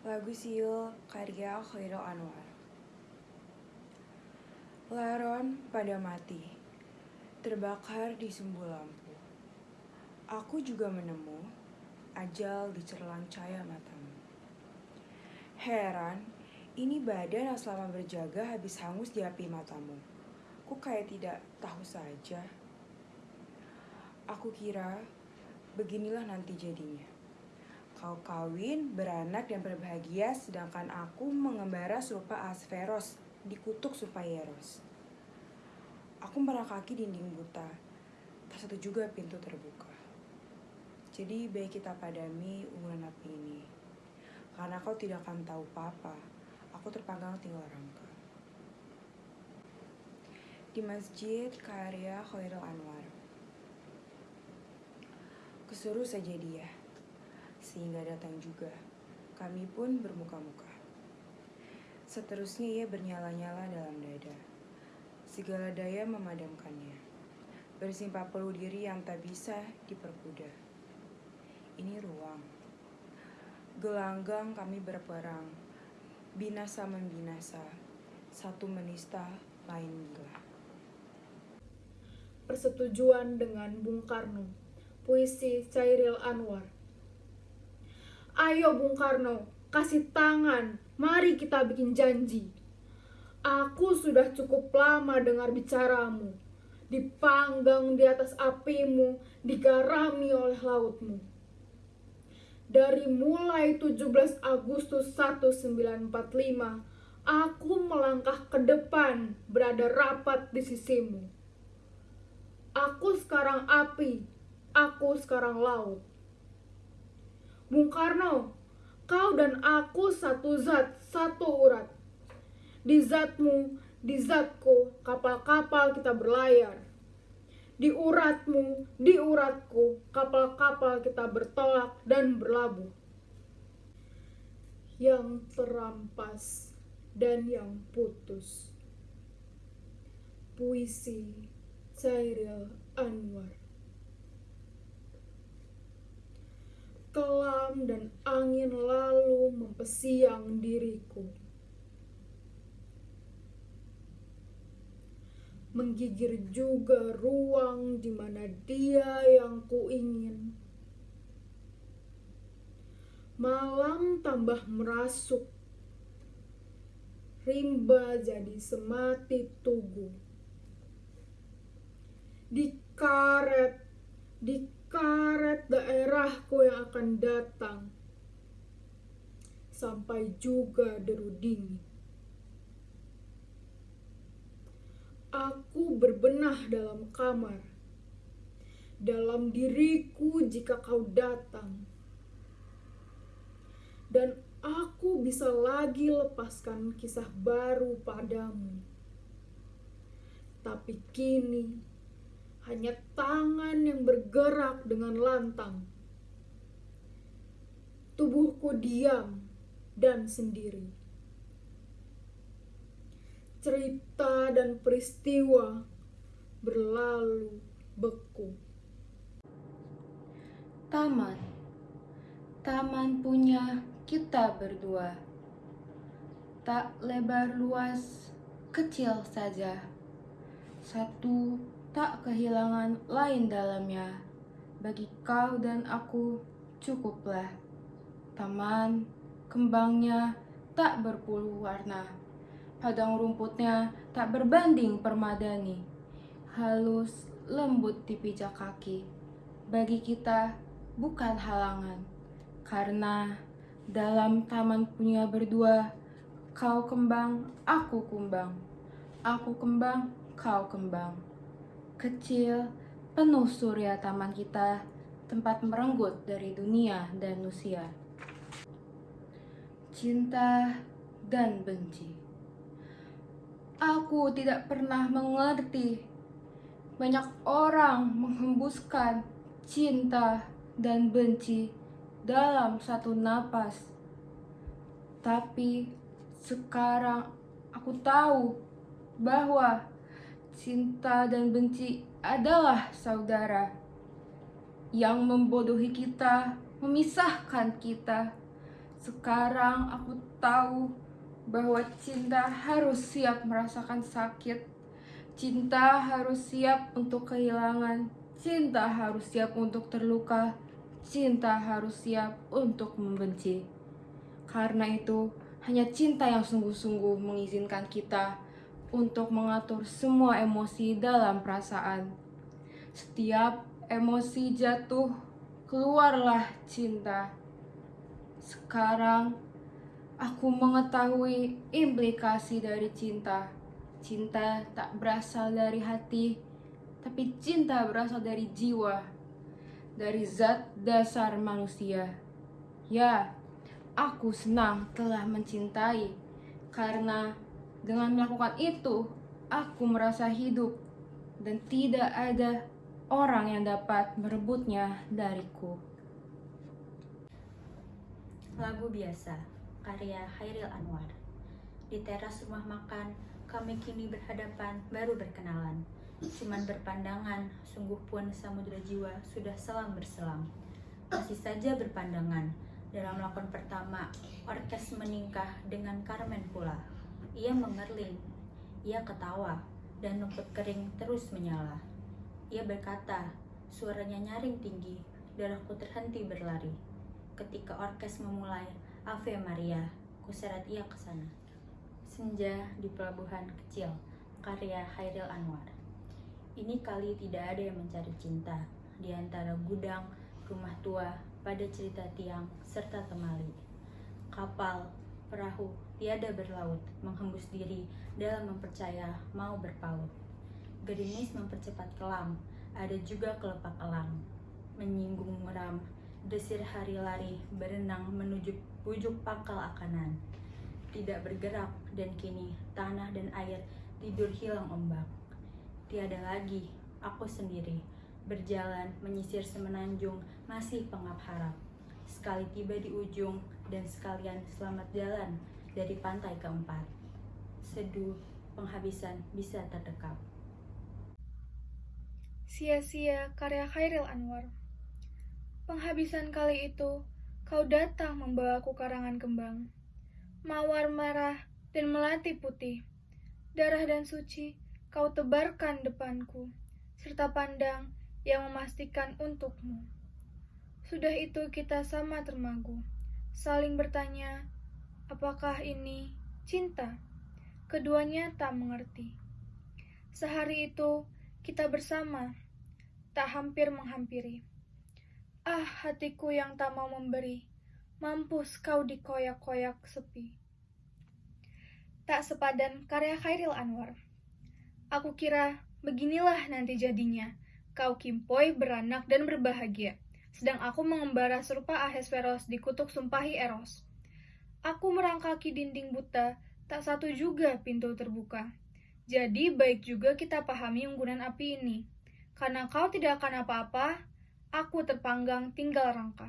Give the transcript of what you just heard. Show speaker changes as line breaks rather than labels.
Lagu Siul karya Khairul Anwar. Laron pada mati Terbakar di sumbu lampu. Aku juga menemu Ajal di cerlang cahaya matamu. Heran Ini badan yang selama berjaga habis hangus di api matamu. Ku kayak tidak tahu saja? Aku kira beginilah nanti jadinya Kau kawin, beranak, dan berbahagia, sedangkan aku mengembara serupa Asferos di kutub Supayeros. Aku kaki dinding buta, tak satu juga pintu terbuka. Jadi baik kita padami unggulan api ini, karena kau tidak akan tahu apa-apa, aku terpanggang tinggal rangka. Di masjid karya Khairul Anwar. Kesuruh saja dia sehingga datang juga. Kami pun bermuka-muka. Seterusnya ia bernyala-nyala dalam dada. Segala daya memadamkannya. Bersimpah peluh diri yang tak bisa diperkuda. Ini ruang. Gelanggang kami berperang. Binasa membinasa. Satu menista, lain gila.
Persetujuan dengan Bung Karno. Puisi Cairil Anwar Ayo Bung Karno, kasih tangan, mari kita bikin janji. Aku sudah cukup lama dengar bicaramu, dipanggang di atas apimu, digarami oleh lautmu. Dari mulai 17 Agustus 1945, aku melangkah ke depan, berada rapat di sisimu. Aku sekarang api, aku sekarang laut. Bung Karno, kau dan aku satu zat, satu urat. Di zatmu, di zatku, kapal-kapal kita berlayar. Di uratmu, di uratku, kapal-kapal kita bertolak dan berlabuh. Yang terampas dan yang putus. Puisi Cairil Anwar kelam dan angin lalu mempesiang diriku. Menggigir juga ruang di mana dia yang kuingin. Malam tambah merasuk, rimba jadi semati tugu. Dikaret, akan datang sampai juga deru dingin. Aku berbenah dalam kamar, dalam diriku jika kau datang. Dan aku bisa lagi lepaskan kisah baru padamu. Tapi kini hanya tangan yang bergerak dengan lantang. Tubuhku diam dan sendiri. Cerita dan peristiwa berlalu beku.
Taman, taman punya kita berdua. Tak lebar luas, kecil saja. Satu tak kehilangan lain dalamnya. Bagi kau dan aku, cukuplah. Taman, kembangnya tak berpuluh warna. Padang rumputnya tak berbanding permadani. Halus, lembut di pijak kaki. Bagi kita, bukan halangan. Karena dalam taman punya berdua, kau kembang, aku kumbang. Aku kembang, kau kembang kecil, penuh surya taman kita, tempat merenggut dari dunia dan usia. Cinta dan benci. Aku tidak pernah mengerti. Banyak orang menghembuskan cinta dan benci dalam satu napas. Tapi sekarang aku tahu bahwa cinta dan benci adalah saudara yang membodohi kita, memisahkan kita. Sekarang aku tahu bahwa cinta harus siap merasakan sakit. Cinta harus siap untuk kehilangan. Cinta harus siap untuk terluka. Cinta harus siap untuk membenci. Karena itu, hanya cinta yang sungguh-sungguh mengizinkan kita untuk mengatur semua emosi dalam perasaan. Setiap emosi jatuh, keluarlah cinta. Sekarang aku mengetahui implikasi dari cinta. Cinta tak berasal dari hati, tapi cinta berasal dari jiwa, dari zat dasar manusia. Ya, aku senang telah mencintai karena dengan melakukan itu aku merasa hidup dan tidak ada orang yang dapat merebutnya dariku.
Lagu biasa, karya Hairil Anwar. Di teras rumah makan, kami kini berhadapan, baru berkenalan. Cuman berpandangan, sungguh pun samudera jiwa sudah selam berselam. Masih saja berpandangan, dalam lakon pertama, orkes meningkah dengan Carmen pula. Ia mengerling, ia ketawa, dan rumput kering terus menyala. Ia berkata, suaranya nyaring tinggi, darahku terhenti berlari. Ketika orkes memulai Ave Maria, kuseret ia ke sana. Senja di pelabuhan kecil, karya Hairil Anwar. Ini kali tidak ada yang mencari cinta di antara gudang, rumah tua, pada cerita tiang, serta temali. Kapal, perahu, tiada berlaut, menghembus diri dalam mempercaya mau berpaut. Gerimis mempercepat kelam, ada juga kelepak elang. Menyinggung meram, desir hari lari, berenang menuju pujuk pangkal akanan. Tidak bergerak, dan kini tanah dan air tidur hilang ombak. Tiada lagi, aku sendiri, berjalan menyisir semenanjung, masih pengap harap. Sekali tiba di ujung, dan sekalian selamat jalan dari pantai keempat. Seduh penghabisan bisa terdekat.
Sia-sia karya Khairil Anwar. Penghabisan kali itu, kau datang membawaku karangan kembang. Mawar merah dan melati putih. Darah dan suci kau tebarkan depanku, serta pandang yang memastikan untukmu. Sudah itu kita sama termagu, saling bertanya, apakah ini cinta? Keduanya tak mengerti. Sehari itu kita bersama, tak hampir menghampiri. Ah, hatiku yang tak mau memberi, mampus kau dikoyak-koyak sepi. Tak sepadan karya Khairil Anwar. Aku kira beginilah nanti jadinya. Kau kimpoi, beranak, dan berbahagia. Sedang aku mengembara serupa Ahesveros di kutuk sumpahi Eros. Aku merangkaki dinding buta, tak satu juga pintu terbuka. Jadi baik juga kita pahami unggunan api ini. Karena kau tidak akan apa-apa, aku terpanggang tinggal rangka.